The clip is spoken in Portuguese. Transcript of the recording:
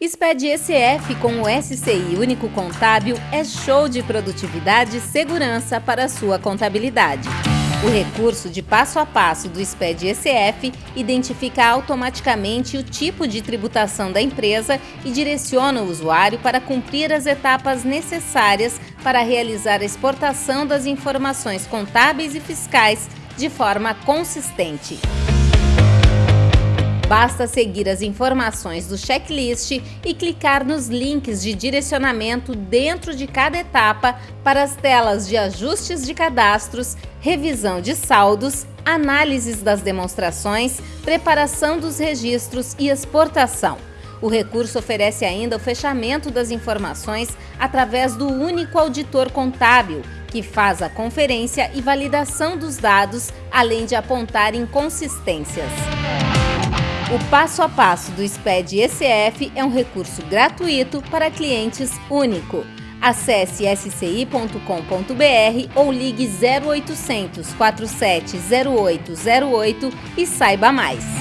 SPED ECF com o SCI Único Contábil é show de produtividade e segurança para a sua contabilidade. O recurso de passo a passo do SPED ECF identifica automaticamente o tipo de tributação da empresa e direciona o usuário para cumprir as etapas necessárias para realizar a exportação das informações contábeis e fiscais de forma consistente. Basta seguir as informações do checklist e clicar nos links de direcionamento dentro de cada etapa para as telas de ajustes de cadastros, revisão de saldos, análises das demonstrações, preparação dos registros e exportação. O recurso oferece ainda o fechamento das informações através do único auditor contábil, que faz a conferência e validação dos dados, além de apontar inconsistências. O passo a passo do SPED ECF é um recurso gratuito para clientes único. Acesse sci.com.br ou ligue 0800 470808 e saiba mais.